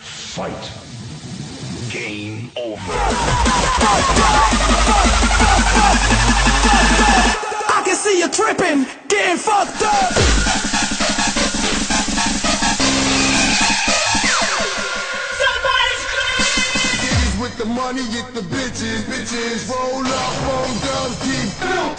Fight. Game over. I can see you tripping, getting fucked up. the money, get the bitches, bitches. Roll up on guns, keep filming.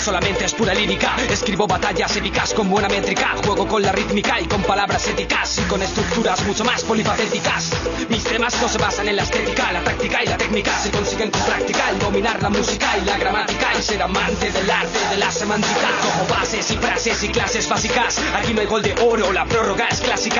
Solamente es pura lírica. Escribo batallas épicas con buena métrica. Juego con la rítmica y con palabras éticas. Y con estructuras mucho más polifacéticas. Mis temas no se basan en la estética, la táctica y la técnica. Se consiguen con práctica dominar la música y la gramática. Y ser amante del arte de la semántica. Como bases y frases y clases básicas. Aquí no hay gol de oro, la prórroga es clásica.